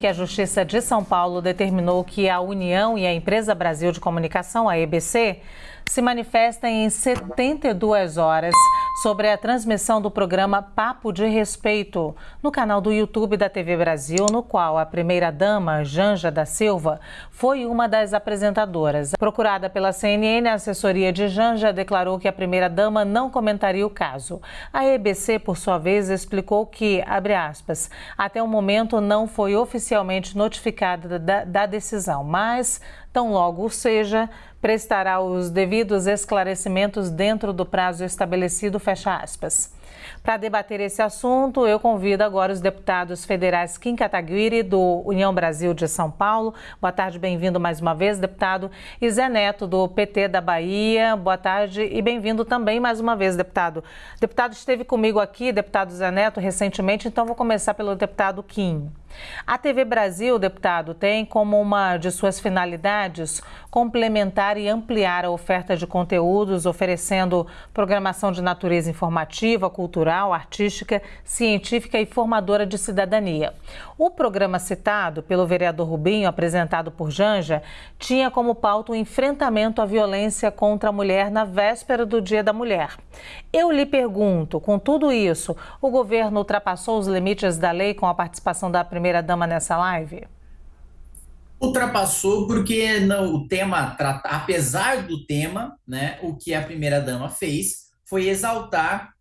que a Justiça de São Paulo determinou que a União e a Empresa Brasil de Comunicação, a EBC, se manifestem em 72 horas sobre a transmissão do programa Papo de Respeito no canal do YouTube da TV Brasil, no qual a primeira-dama, Janja da Silva, foi uma das apresentadoras. Procurada pela CNN, a assessoria de Janja declarou que a primeira-dama não comentaria o caso. A EBC, por sua vez, explicou que, abre aspas, até o momento não foi oficialmente notificada da, da decisão, mas tão logo seja, prestará os devidos esclarecimentos dentro do prazo estabelecido, fecha aspas. Para debater esse assunto, eu convido agora os deputados federais Kim Kataguiri, do União Brasil de São Paulo. Boa tarde, bem-vindo mais uma vez, deputado. E Zé Neto, do PT da Bahia. Boa tarde e bem-vindo também mais uma vez, deputado. O deputado esteve comigo aqui, deputado Zé Neto, recentemente, então vou começar pelo deputado Kim. A TV Brasil, deputado, tem como uma de suas finalidades complementar e ampliar a oferta de conteúdos, oferecendo programação de natureza informativa, cultural, artística, científica e formadora de cidadania. O programa citado pelo vereador Rubinho, apresentado por Janja, tinha como pauta o enfrentamento à violência contra a mulher na véspera do Dia da Mulher. Eu lhe pergunto, com tudo isso, o governo ultrapassou os limites da lei com a participação da primeira-dama nessa live? Ultrapassou porque não, o tema, apesar do tema, né, o que a primeira-dama fez foi exaltar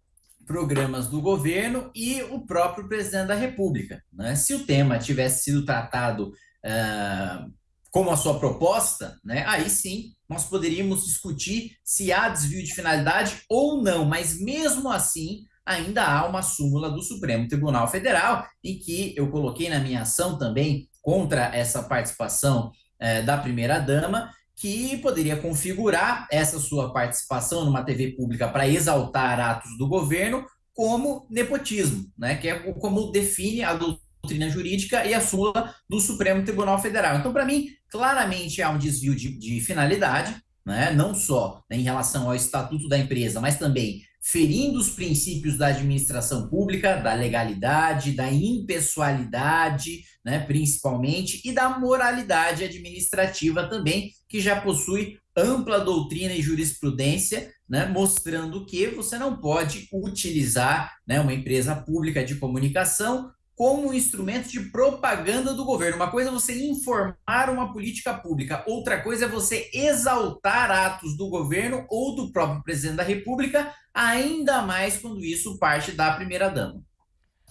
programas do governo e o próprio presidente da República. Né? Se o tema tivesse sido tratado uh, como a sua proposta, né, aí sim nós poderíamos discutir se há desvio de finalidade ou não, mas mesmo assim ainda há uma súmula do Supremo Tribunal Federal em que eu coloquei na minha ação também contra essa participação é, da primeira-dama, que poderia configurar essa sua participação numa TV pública para exaltar atos do governo como nepotismo, né? que é como define a doutrina jurídica e a súmula do Supremo Tribunal Federal. Então, para mim, claramente há um desvio de, de finalidade, né? não só em relação ao estatuto da empresa, mas também ferindo os princípios da administração pública, da legalidade, da impessoalidade, né, principalmente, e da moralidade administrativa também, que já possui ampla doutrina e jurisprudência, né, mostrando que você não pode utilizar né, uma empresa pública de comunicação como um instrumento de propaganda do governo. Uma coisa é você informar uma política pública, outra coisa é você exaltar atos do governo ou do próprio presidente da República, ainda mais quando isso parte da primeira-dama.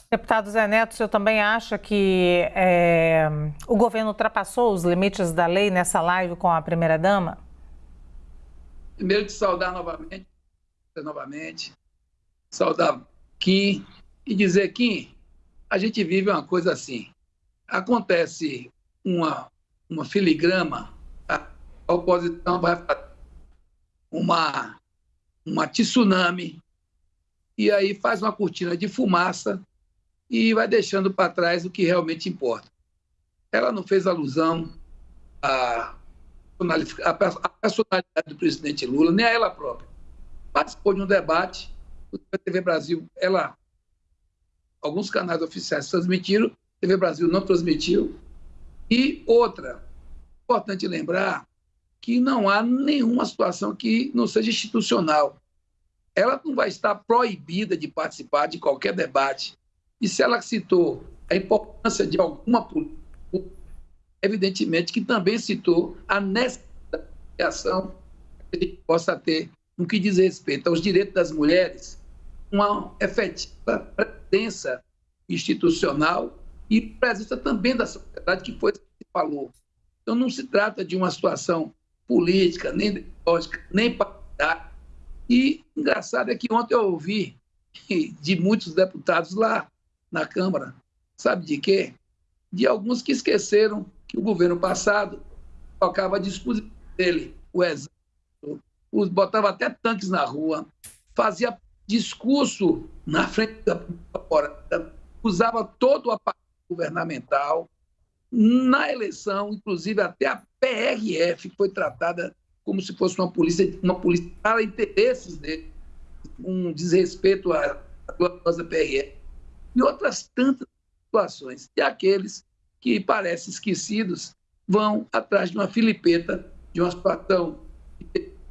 Deputado Zé Neto, o senhor também acha que é, o governo ultrapassou os limites da lei nessa live com a primeira-dama? Primeiro, te saudar novamente, novamente, saudar Kim e dizer, Kim, a gente vive uma coisa assim. Acontece uma, uma filigrama, a oposição vai uma, uma tsunami, e aí faz uma cortina de fumaça e vai deixando para trás o que realmente importa. Ela não fez alusão à, personalidade do presidente Lula, nem a ela própria. Participou de um debate, a TV Brasil, ela alguns canais oficiais transmitiram, TV Brasil não transmitiu. E outra, importante lembrar que não há nenhuma situação que não seja institucional. Ela não vai estar proibida de participar de qualquer debate. E se ela citou a importância de alguma política, evidentemente que também citou a necessidade de ação que a gente possa ter no que diz respeito aos direitos das mulheres, uma efetiva presença institucional e presença também da sociedade, que foi o que falou. Então, não se trata de uma situação política, nem ideológica, nem partidária. E engraçado é que ontem eu ouvi de muitos deputados lá na Câmara, sabe de quê? De alguns que esqueceram que o governo passado colocava à disposição dele o exército, botava até tanques na rua, fazia discurso na frente da, usava todo o aparato governamental. Na eleição, inclusive até a PRF foi tratada como se fosse uma polícia, uma polícia para interesses dele, um desrespeito à gloriosa PRF. E outras tantas situações. E aqueles que parecem esquecidos, vão atrás de uma filipeta, de uma situação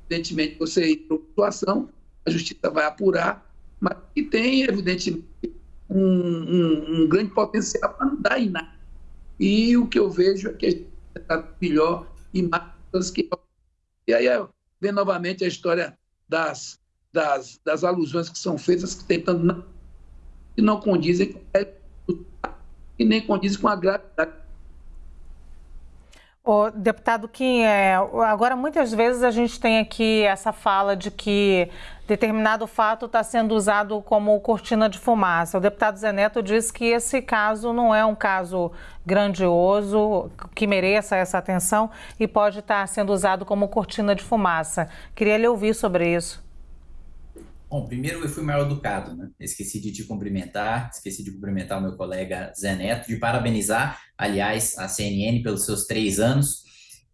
evidentemente, você entrou em situação, a justiça vai apurar, mas que tem, evidentemente, um, um, um grande potencial para não dar em nada. E o que eu vejo é que a gente está melhor e mais que. E aí vem novamente a história das, das, das alusões que são feitas, tentando não, que não condizem com e nem condizem com a gravidade o deputado Kim, é, agora muitas vezes a gente tem aqui essa fala de que determinado fato está sendo usado como cortina de fumaça. O deputado Zé Neto disse que esse caso não é um caso grandioso, que mereça essa atenção e pode estar tá sendo usado como cortina de fumaça. Queria lhe ouvir sobre isso. Bom, primeiro eu fui mal educado, né? Esqueci de te cumprimentar, esqueci de cumprimentar o meu colega Zé Neto, de parabenizar, aliás, a CNN pelos seus três anos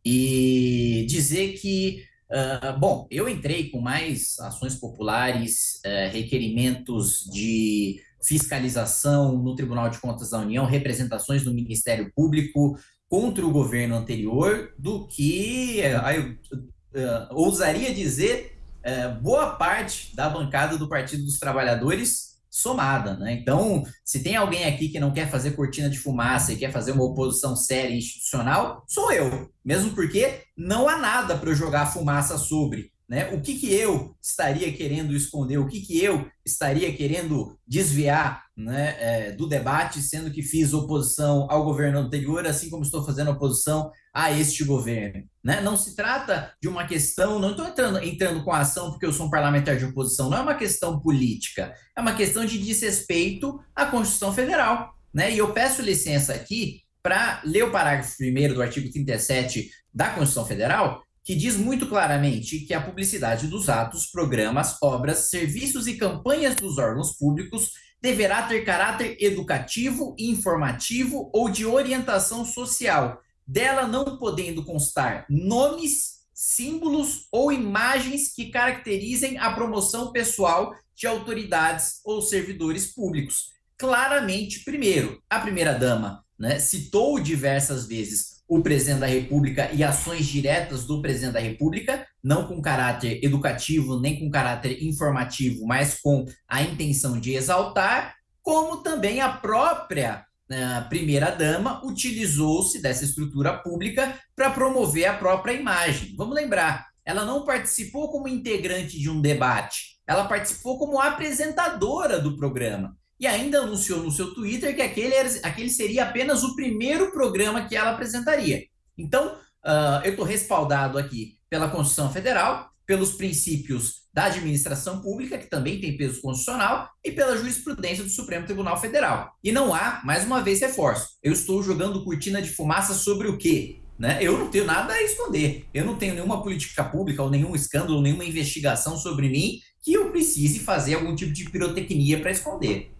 e dizer que, uh, bom, eu entrei com mais ações populares, uh, requerimentos de fiscalização no Tribunal de Contas da União, representações do Ministério Público contra o governo anterior, do que uh, eu ousaria dizer é, boa parte da bancada do Partido dos Trabalhadores somada, né? Então, se tem alguém aqui que não quer fazer cortina de fumaça e quer fazer uma oposição séria e institucional, sou eu. Mesmo porque não há nada para eu jogar fumaça sobre. Né? O que, que eu estaria querendo esconder, o que, que eu estaria querendo desviar né, é, do debate, sendo que fiz oposição ao governo anterior, assim como estou fazendo oposição a este governo. Né? Não se trata de uma questão, não estou entrando, entrando com a ação porque eu sou um parlamentar de oposição, não é uma questão política, é uma questão de desrespeito à Constituição Federal. Né? E eu peço licença aqui para ler o parágrafo 1 do artigo 37 da Constituição Federal, que diz muito claramente que a publicidade dos atos, programas, obras, serviços e campanhas dos órgãos públicos deverá ter caráter educativo, informativo ou de orientação social, dela não podendo constar nomes, símbolos ou imagens que caracterizem a promoção pessoal de autoridades ou servidores públicos. Claramente, primeiro, a primeira-dama né, citou diversas vezes o presidente da República e ações diretas do presidente da República, não com caráter educativo nem com caráter informativo, mas com a intenção de exaltar, como também a própria uh, primeira-dama utilizou-se dessa estrutura pública para promover a própria imagem. Vamos lembrar, ela não participou como integrante de um debate, ela participou como apresentadora do programa e ainda anunciou no seu Twitter que aquele, era, aquele seria apenas o primeiro programa que ela apresentaria. Então, uh, eu estou respaldado aqui pela Constituição Federal, pelos princípios da administração pública, que também tem peso constitucional, e pela jurisprudência do Supremo Tribunal Federal. E não há, mais uma vez, reforço. Eu estou jogando cortina de fumaça sobre o quê? Né? Eu não tenho nada a esconder. Eu não tenho nenhuma política pública ou nenhum escândalo, nenhuma investigação sobre mim que eu precise fazer algum tipo de pirotecnia para esconder.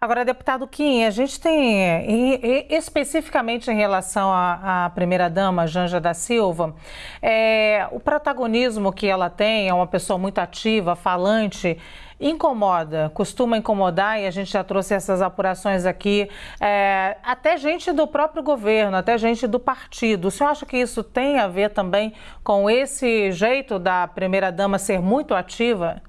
Agora, deputado Kim, a gente tem, especificamente em relação à, primeira-dama, Janja da Silva, é, o protagonismo que ela tem, é uma pessoa muito ativa, falante, incomoda, costuma incomodar, e a gente já trouxe essas apurações aqui, é, até gente do próprio governo, até gente do partido. O senhor acha que isso tem a ver também com esse jeito da primeira-dama ser muito ativa?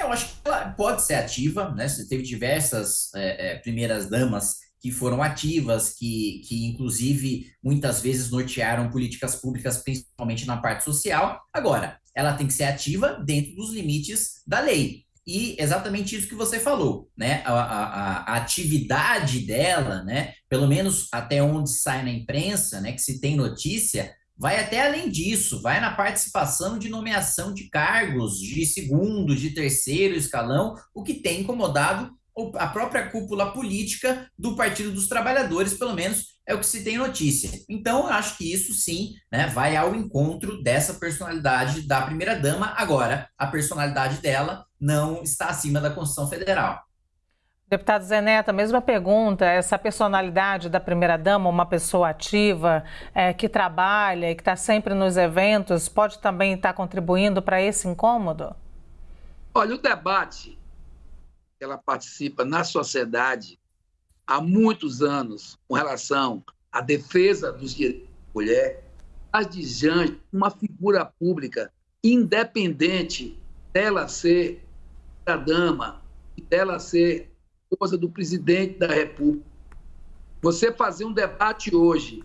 Eu acho que ela pode ser ativa, né? Você teve diversas é, é, primeiras damas que foram ativas, que, que inclusive muitas vezes nortearam políticas públicas, principalmente na parte social. Agora, ela tem que ser ativa dentro dos limites da lei. E exatamente isso que você falou, né? A, a, a, atividade dela, né? Pelo menos até onde sai na imprensa, né? Que se tem notícia, vai até além disso, vai na participação de nomeação de cargos de segundo, de terceiro escalão, o que tem incomodado a própria cúpula política do Partido dos Trabalhadores, pelo menos é o que se tem notícia. Então, eu acho que isso sim né, vai ao encontro dessa personalidade da primeira-dama. Agora, a personalidade dela não está acima da Constituição Federal. Deputado Zé Neto, a mesma pergunta, essa personalidade da primeira-dama, uma pessoa ativa, é, que trabalha e que está sempre nos eventos, pode também estar tá contribuindo para esse incômodo? Olha, o debate que ela participa na sociedade há muitos anos com relação à defesa dos direitos da mulher, a Dijane, uma figura pública independente dela ser a dama, dela ser esposa do presidente da República. Você fazer um debate hoje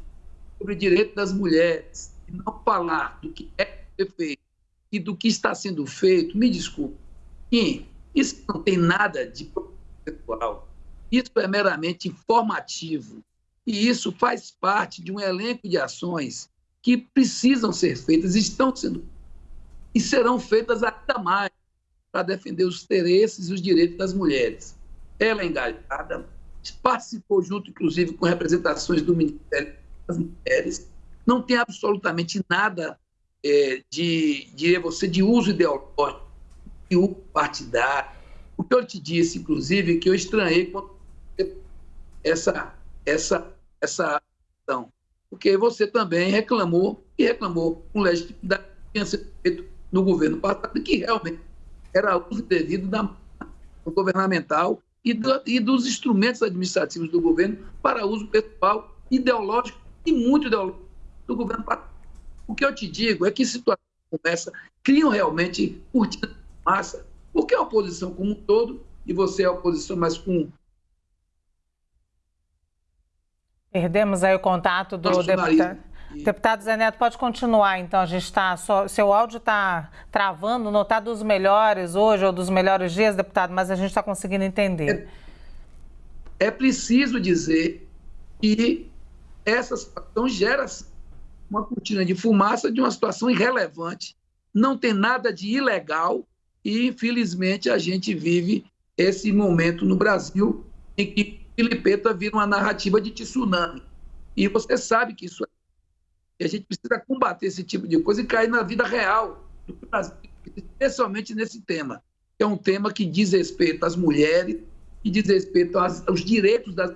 sobre o direito das mulheres e não falar do que é feito e do que está sendo feito, me desculpe, isso não tem nada de sexual. Isso é meramente informativo. E isso faz parte de um elenco de ações que precisam ser feitas, estão sendo e serão feitas ainda mais para defender os interesses e os direitos das mulheres. Ela é engajada, participou junto, inclusive, com representações do Ministério das Mulheres, não tem absolutamente nada é, de, de você, de uso ideológico, de uso partidário. O que eu te disse, inclusive, que eu estranhei quando essa, essa, essa ação. Porque você também reclamou, e reclamou com legitimidade, feito no governo passado, que realmente era uso devido da governamental e, do, e dos instrumentos administrativos do governo para uso pessoal, ideológico e muito ideológico do governo. O que eu te digo é que situações como essa criam realmente cortinas de massa, porque a oposição como um todo, e você é a oposição, mas com Perdemos aí o contato do deputado. Deputado Zé Neto, pode continuar, então. A gente está. Seu áudio está travando, não está dos melhores hoje ou dos melhores dias, deputado, mas a gente está conseguindo entender. É, é, preciso dizer que essa situação gera uma cortina de fumaça de uma situação irrelevante. Não tem nada de ilegal e, infelizmente, a gente vive esse momento no Brasil em que Filipeta vira uma narrativa de tsunami. E você sabe que isso é. E a gente precisa combater esse tipo de coisa e cair na vida real do Brasil, especialmente nesse tema. Que é um tema que diz respeito às mulheres, que diz respeito aos, aos direitos das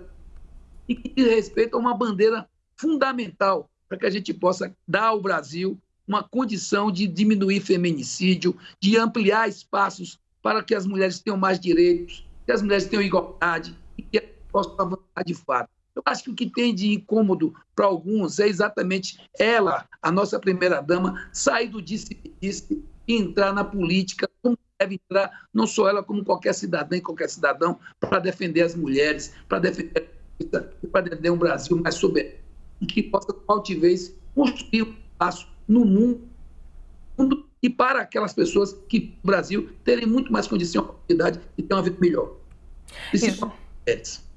e que diz respeito a uma bandeira fundamental para que a gente possa dar ao Brasil uma condição de diminuir feminicídio, de ampliar espaços para que as mulheres tenham mais direitos, que as mulheres tenham igualdade, e que posso avançar de fato. Eu acho que o que tem de incômodo para alguns é exatamente ela, a nossa primeira-dama, sair do disse-disse e entrar na política, como deve entrar, não só ela, como qualquer cidadã e qualquer cidadão, para defender as mulheres, para defender para defender um Brasil mais soberano e que possa, com altivez, construir um espaço no mundo e para aquelas pessoas que no Brasil terem muito mais condição, oportunidade e ter uma vida melhor. Isso. Isso.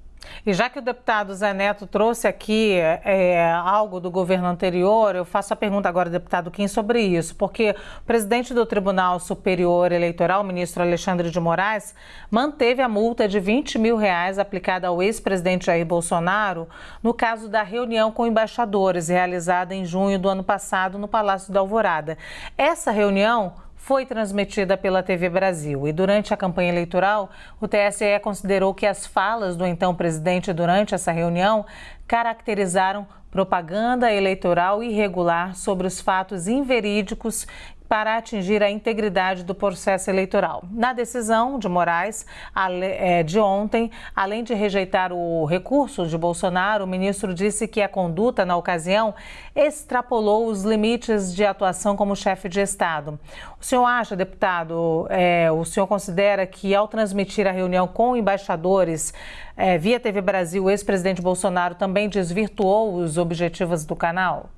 E já que o deputado Zé Neto trouxe aqui é, algo do governo anterior, eu faço a pergunta agora, deputado Kim, sobre isso, porque o presidente do Tribunal Superior Eleitoral, o ministro Alexandre de Moraes, manteve a multa de 20 mil reais aplicada ao ex-presidente Jair Bolsonaro no caso da reunião com embaixadores realizada em junho do ano passado no Palácio da Alvorada. Essa reunião foi transmitida pela TV Brasil. E durante a campanha eleitoral, o TSE considerou que as falas do então presidente durante essa reunião caracterizaram propaganda eleitoral irregular sobre os fatos inverídicos para atingir a integridade do processo eleitoral. Na decisão de Moraes é, de ontem, além de rejeitar o recurso de Bolsonaro, o ministro disse que a conduta na ocasião extrapolou os limites de atuação como chefe de Estado. O senhor acha, deputado, é, o senhor considera que ao transmitir a reunião com embaixadores é, via TV Brasil, o ex-presidente Bolsonaro também desvirtuou os objetivos do canal?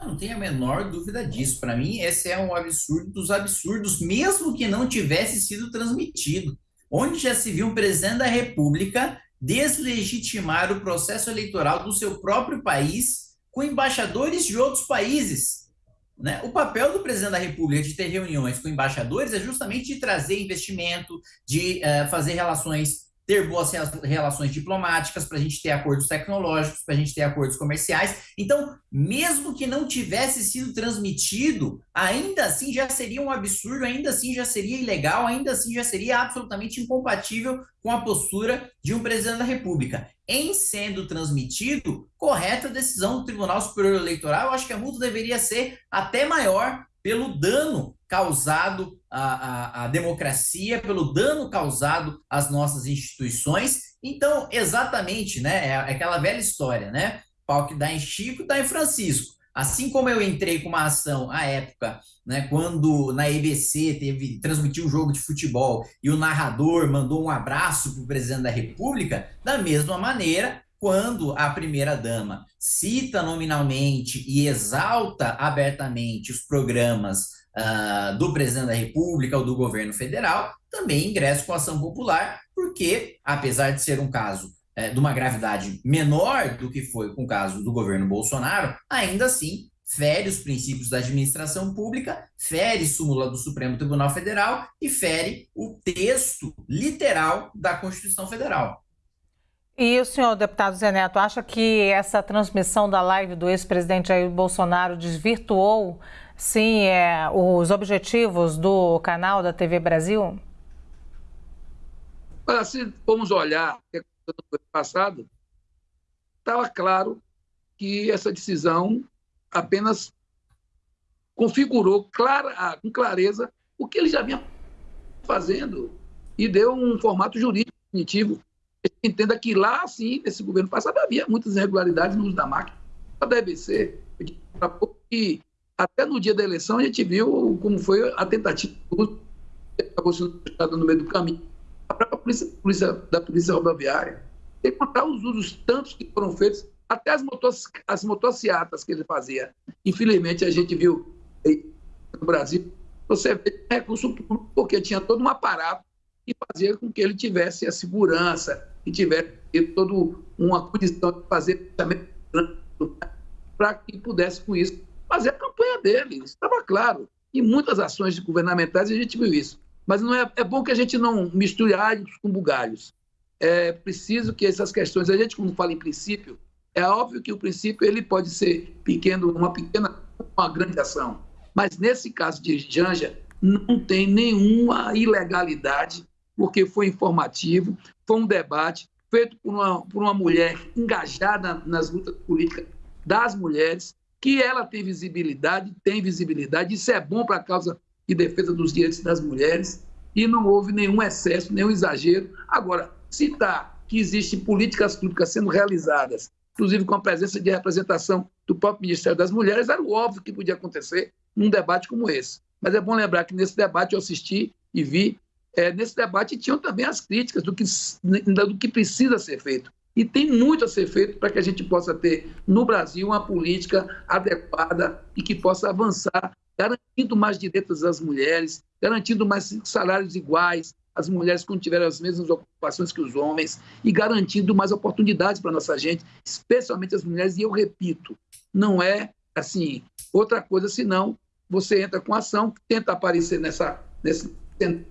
Não tenho a menor dúvida disso. Para mim, esse é um absurdo dos absurdos, mesmo que não tivesse sido transmitido. Onde já se viu um presidente da República deslegitimar o processo eleitoral do seu próprio país com embaixadores de outros países. Né? O papel do presidente da República de ter reuniões com embaixadores é justamente de trazer investimento, de uh, fazer relações ter boas relações diplomáticas, para a gente ter acordos tecnológicos, para a gente ter acordos comerciais. Então, mesmo que não tivesse sido transmitido, ainda assim já seria um absurdo, ainda assim já seria ilegal, ainda assim já seria absolutamente incompatível com a postura de um presidente da República. Em sendo transmitido, correta a decisão do Tribunal Superior Eleitoral, eu acho que a multa deveria ser até maior pelo dano causado à, à, à, democracia, pelo dano causado às nossas instituições Então, exatamente, né? É aquela velha história, né? Pau que dá em Chico, dá em Francisco. Assim como eu entrei com uma ação à época, né, quando na EBC teve transmitiu um jogo de futebol e o narrador mandou um abraço para o presidente da República, da mesma maneira, quando a primeira dama cita nominalmente e exalta abertamente os programas uh, do presidente da República ou do governo federal, também ingressa com ação popular, porque, apesar de ser um caso é, de uma gravidade menor do que foi com o caso do governo Bolsonaro, ainda assim fere os princípios da administração pública, fere súmula do Supremo Tribunal Federal e fere o texto literal da Constituição Federal. E o senhor deputado Zé Neto acha que essa transmissão da live do ex-presidente Jair Bolsonaro desvirtuou, sim, é, os objetivos do canal da TV Brasil? Olha, se formos olhar o que aconteceu no ano passado, estava claro que essa decisão apenas configurou clara, ah, com clareza o que ele já vinha fazendo e deu um formato jurídico definitivo. Entenda que lá, sim, nesse governo passado, havia muitas irregularidades no uso da máquina. Da EBC, e até no dia da eleição a gente viu como foi a tentativa uso, acabou sendo no meio do caminho a própria polícia, polícia, da Polícia Rodoviária, tem que contar os usos tantos que foram feitos, até as, motos, as motocicletas que ele fazia. Infelizmente, a gente viu no Brasil, você vê recurso público, porque tinha todo um aparato fazia com que ele tivesse a segurança, que tivesse toda uma condição de fazer para que pudesse, com isso, fazer a campanha dele. Estava claro. Em muitas ações governamentais a gente viu isso. Mas não é, é bom que a gente não misture alhos com bugalhos. É preciso que essas questões, a gente como fala em princípio, é óbvio que o princípio ele pode ser pequeno, uma pequena, uma grande ação. Mas nesse caso de Janja, não tem nenhuma ilegalidade, porque foi informativo, foi um debate feito por uma, por uma mulher engajada nas lutas políticas das mulheres, que ela tem visibilidade, tem visibilidade, isso é bom para a causa e defesa dos direitos das mulheres, e não houve nenhum excesso, nenhum exagero. Agora, citar que existem políticas públicas sendo realizadas, inclusive com a presença de representação do próprio Ministério das Mulheres, era o óbvio que podia acontecer num debate como esse. Mas é bom lembrar que nesse debate eu assisti e vi, é, nesse debate tinham também as críticas do que, do que precisa ser feito. E tem muito a ser feito para que a gente possa ter no Brasil uma política adequada e que possa avançar garantindo mais direitos às mulheres, garantindo mais salários iguais, as mulheres quando tiverem as mesmas ocupações que os homens e garantindo mais oportunidades para nossa gente, especialmente as mulheres. E eu repito, não é assim outra coisa senão você entra com ação, tenta aparecer nessa nesse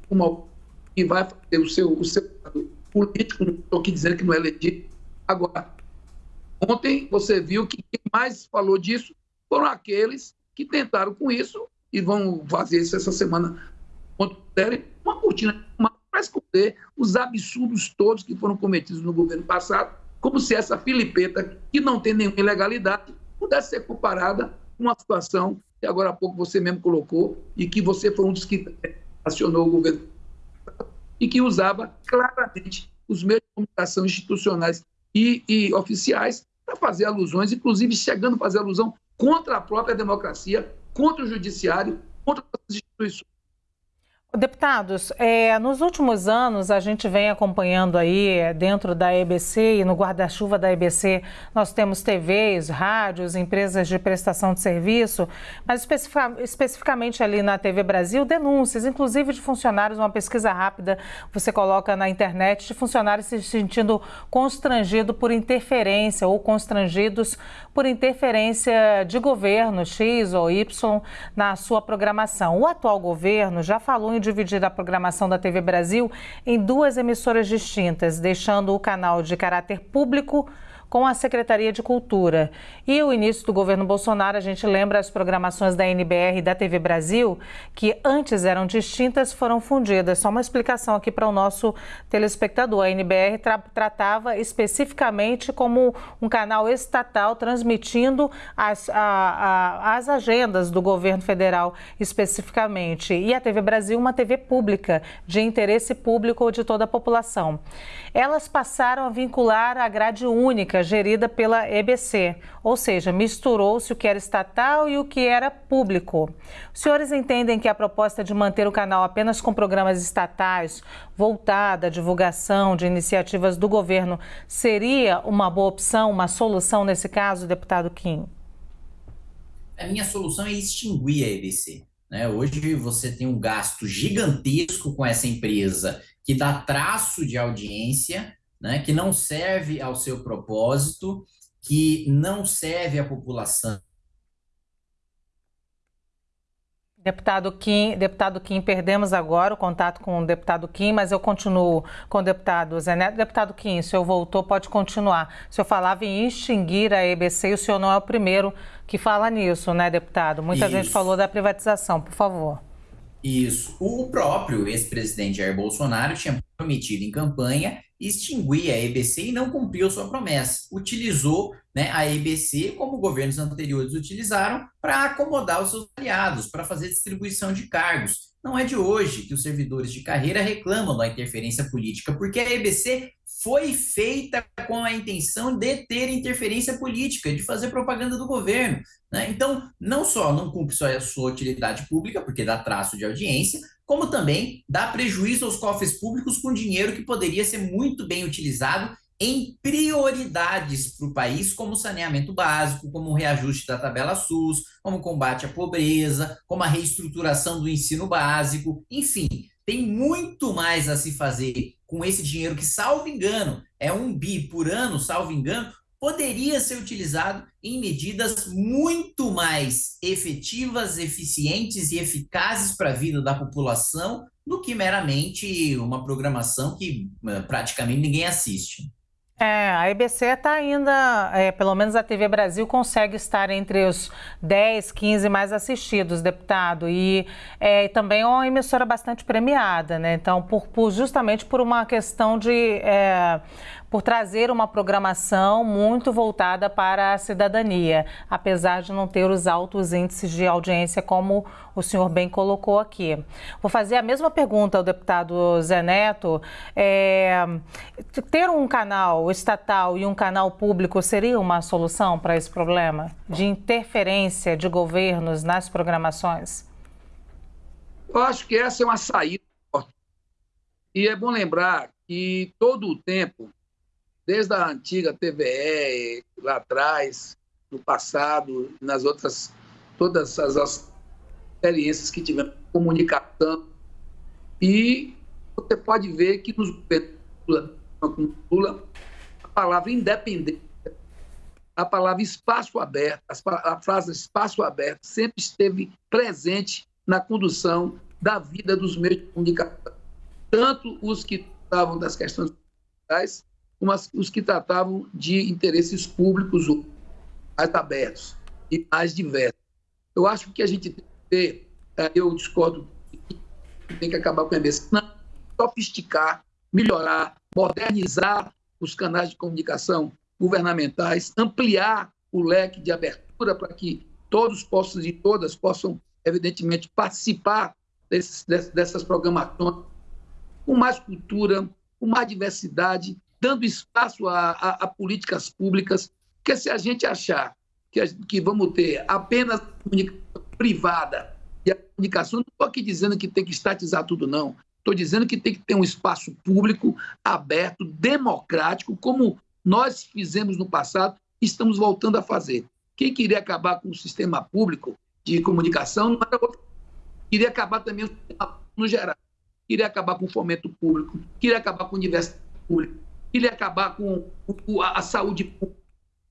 uma e vai fazer o seu o seu político, não estou aqui dizendo que não é legítimo. Agora, ontem você viu que quem mais falou disso foram aqueles que tentaram com isso e vão fazer isso essa semana, uma cortina para esconder os absurdos todos que foram cometidos no governo passado, como se essa filipeta, que não tem nenhuma ilegalidade, pudesse ser comparada com uma situação que agora há pouco você mesmo colocou e que você foi um dos que acionou o governo e que usava claramente os meios de comunicação institucionais e, e oficiais para fazer alusões, inclusive chegando a fazer alusão contra a própria democracia, contra o judiciário, contra as instituições. Deputados, é, nos últimos anos a gente vem acompanhando aí é, dentro da EBC e no guarda-chuva da EBC nós temos TVs, rádios, empresas de prestação de serviço, mas especificamente ali na TV Brasil, denúncias, inclusive de funcionários, uma pesquisa rápida você coloca na internet de funcionários se sentindo constrangido por interferência ou constrangidos por interferência de governo X ou Y na sua programação. O atual governo já falou em dividir a programação da TV Brasil em duas emissoras distintas, deixando o canal de caráter público com a Secretaria de Cultura. E o início do governo Bolsonaro, a gente lembra as programações da NBR e da TV Brasil, que antes eram distintas, foram fundidas. Só uma explicação aqui para o nosso telespectador. A NBR tra tratava especificamente como um canal estatal transmitindo as, a, a, as agendas do governo federal especificamente. E a TV Brasil, uma TV pública, de interesse público de toda a população. Elas passaram a vincular a grade única gerida pela EBC, ou seja, misturou-se o que era estatal e o que era público. Os senhores entendem que a proposta de manter o canal apenas com programas estatais, voltada à divulgação de iniciativas do governo, seria uma boa opção, uma solução nesse caso, deputado Kim? A minha solução é extinguir a EBC. Né? Hoje você tem um gasto gigantesco com essa empresa que dá traço de audiência, né? que não serve ao seu propósito, que não serve à população. Deputado Kim, deputado Kim, perdemos agora o contato com o deputado Kim, mas eu continuo com o deputado Zé Neto. Deputado Kim, o senhor voltou, pode continuar. O senhor falava em extinguir a EBC e o senhor não é o primeiro que fala nisso, né, deputado? Muita Isso. gente falou da privatização, por favor. Isso. O próprio ex-presidente Jair Bolsonaro tinha prometido em campanha extinguir a EBC e não cumpriu sua promessa. Utilizou né, a EBC como governos anteriores utilizaram para acomodar os seus aliados, para fazer distribuição de cargos. Não é de hoje que os servidores de carreira reclamam da interferência política, porque a EBC foi feita com a intenção de ter interferência política, de fazer propaganda do governo. Né? Então, não só não cumpre sua, sua utilidade pública, porque dá traço de audiência, como também dá prejuízo aos cofres públicos com dinheiro que poderia ser muito bem utilizado em prioridades para o país, como saneamento básico, como reajuste da tabela SUS, como combate à pobreza, como a reestruturação do ensino básico, enfim, tem muito mais a se fazer com esse dinheiro que, salvo engano, é um bi por ano, salvo engano, poderia ser utilizado em medidas muito mais efetivas, eficientes e eficazes para a vida da população do que meramente uma programação que eh, praticamente ninguém assiste. É, a EBC está ainda, é, pelo menos a TV Brasil consegue estar entre os 10, 15 mais assistidos, deputado, e é, também é uma emissora bastante premiada, né? Então, por, por justamente por uma questão de é, por trazer uma programação muito voltada para a cidadania, apesar de não ter os altos índices de audiência como o senhor bem colocou aqui. Vou fazer a mesma pergunta ao deputado Zé Neto. É, ter um canal estatal e um canal público seria uma solução para esse problema de interferência de governos nas programações? Eu acho que essa é uma saída. E é bom lembrar que todo o tempo desde a antiga TVE, lá atrás, no passado, nas outras, todas as experiências que tivemos, comunicação. E você pode ver que nos Lula, Lula, a palavra independência, a palavra espaço aberto, a frase espaço aberto sempre esteve presente na condução da vida dos meios de comunicação. Tanto os que estavam das questões sociais, umas, os que tratavam de interesses públicos mais abertos e mais diversos. Eu acho que a gente tem que ter, eh, eu discordo, tem que acabar com a não, sofisticar, melhorar, modernizar os canais de comunicação governamentais, ampliar o leque de abertura para que todos possam e todas possam, evidentemente, participar desses, dessas programações com mais cultura, com mais diversidade dando espaço a, a, a políticas públicas, porque se a gente achar que, a, que vamos ter apenas comunicação privada e a comunicação, não estou aqui dizendo que tem que estatizar tudo, não. Estou dizendo que tem que ter um espaço público, aberto, democrático, como nós fizemos no passado e estamos voltando a fazer. Quem queria acabar com o sistema público de comunicação não era outro. Queria acabar também no geral. Queria acabar com o fomento público, queria acabar com a universidade pública, ele acabar com a, saúde pública.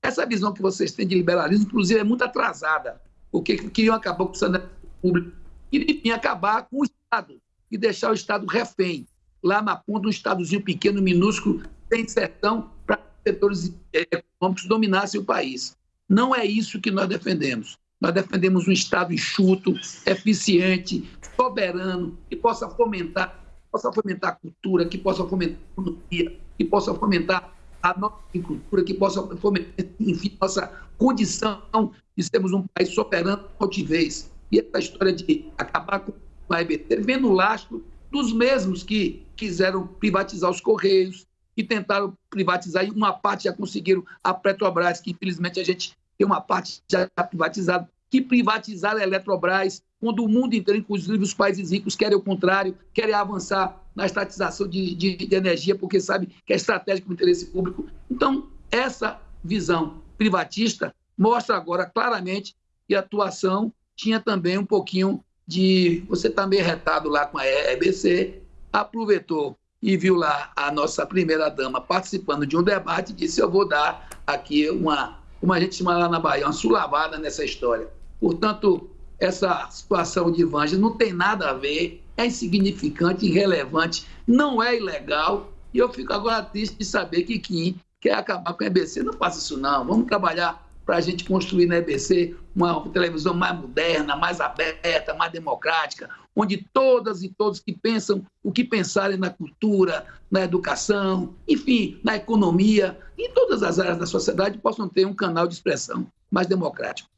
Essa visão que vocês têm de liberalismo, inclusive, é muito atrasada, porque queriam acabar com o saneamento público, queriam acabar com o Estado e deixar o Estado refém, lá na ponta, um estadozinho pequeno, minúsculo, sem sertão, para setores é, econômicos dominassem o país. Não é isso que nós defendemos. Nós defendemos um Estado enxuto, eficiente, soberano, que possa fomentar, possa fomentar a cultura, que possa fomentar a economia, que possa fomentar a nossa cultura, que possa fomentar, enfim, nossa condição de sermos um país soberano altivez. E essa história de acabar com a EBT vem no lastro dos mesmos que quiseram privatizar os Correios, que tentaram privatizar, e uma parte já conseguiram a Petrobras, que infelizmente a gente tem uma parte já privatizada, que privatizaram a Eletrobras, quando o mundo inteiro, inclusive os países ricos, querem o contrário, querem avançar na estatização de, de, de energia, porque sabe que é estratégico para o interesse público. Então, essa visão privatista mostra agora claramente que a atuação tinha também um pouquinho de. Você está meio retado lá com a EBC, aproveitou e viu lá a nossa primeira-dama participando de um debate e disse: Eu vou dar aqui uma, como a gente chama lá na Bahia, uma sulavada nessa história. Portanto, essa situação de Vanja não tem nada a ver, é insignificante, irrelevante, não é ilegal. E eu fico agora triste de saber que Kim quer acabar com a EBC. Não faça isso, não. Vamos trabalhar para a gente construir na EBC uma televisão mais moderna, mais aberta, mais democrática, onde todas e todos que pensam o que pensarem na cultura, na educação, enfim, na economia, em todas as áreas da sociedade possam ter um canal de expressão mais democrático.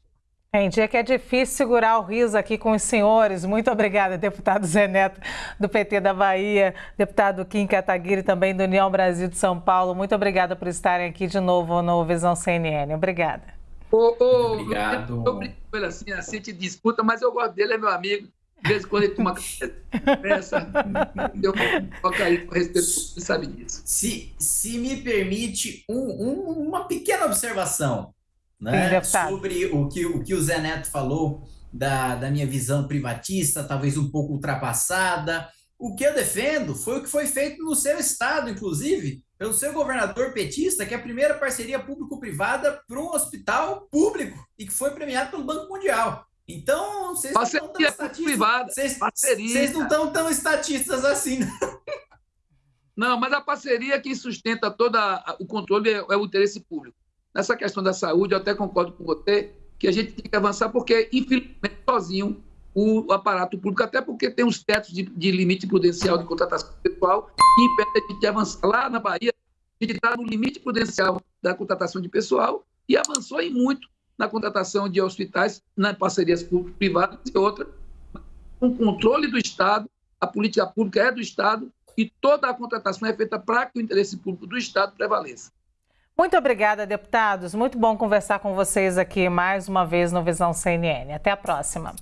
Entendi, é que é difícil segurar o riso aqui com os senhores. Muito obrigada, deputado Zé Neto, do PT da Bahia, deputado Kim Kataguiri, também do União Brasil de São Paulo. Muito obrigada por estarem aqui de novo no Visão CNN. Obrigada. Ô, ô, Obrigado. Eu brinco com ele assim, assim, te disputa, mas eu gosto dele, é meu amigo. De vez em quando ele toma conversa, eu coloco aí com respeito, você sabe disso. Se, se me permite um, um, uma pequena observação né, Sim, sobre o que, o que o Zé Neto falou da, da minha visão privatista, talvez um pouco ultrapassada. O que eu defendo foi o que foi feito no seu estado, inclusive, pelo seu governador petista, que é a primeira parceria público-privada para um hospital público e que foi premiado pelo Banco Mundial. Então, vocês não estão tão estatistas. Vocês, vocês não estão tão estatistas assim. Não. mas a parceria que sustenta todo o controle é, é o interesse público. Nessa questão da saúde, eu até concordo com você que a gente tem que avançar, porque, infelizmente, sozinho, o aparato público, até porque tem os tetos de, de limite prudencial de contratação pessoal que impede a gente de avançar. Lá na Bahia, a gente está no limite prudencial da contratação de pessoal e avançou em muito na contratação de hospitais, nas parcerias público-privadas e outras, com o controle do Estado, a política pública é do Estado e toda a contratação é feita para que o interesse público do Estado prevaleça. Muito obrigada, deputados. Muito bom conversar com vocês aqui mais uma vez no Visão CNN. Até a próxima.